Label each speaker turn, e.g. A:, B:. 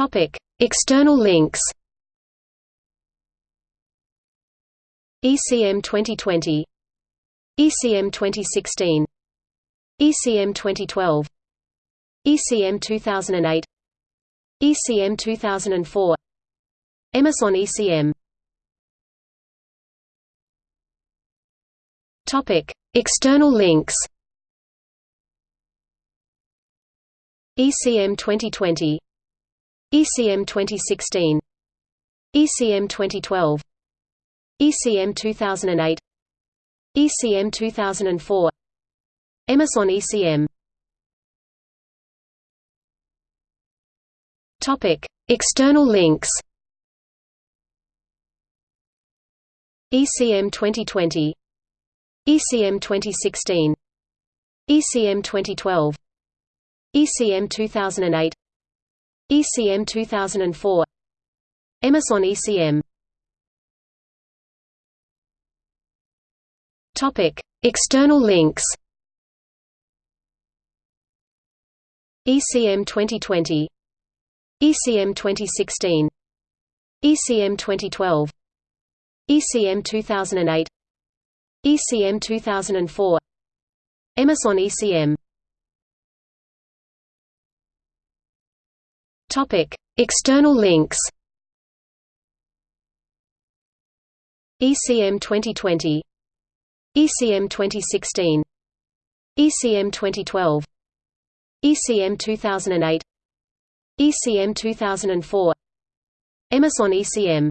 A: Topic: External links. ECM 2020 ECM 2016 ECM 2012 ECM 2008 ECM 2004 EMIS on ECM Topic: External links. ECM 2020 ECM 2016 ECM 2012 ECM 2008 ECM 2004 EMIS on ECM Topic: External links. ECM 2020 ECM 2016 ECM 2012 ECM 2008 ECM 2004 EMIS on ECM Topic: External links. ECM 2020 ECM 2016 ECM 2012 ECM 2008 ECM 2004 EMIS on ECM Topic: External links. ECM 2020 ECM 2016 ECM 2012 ECM 2008 ECM 2004 EMIS on ECM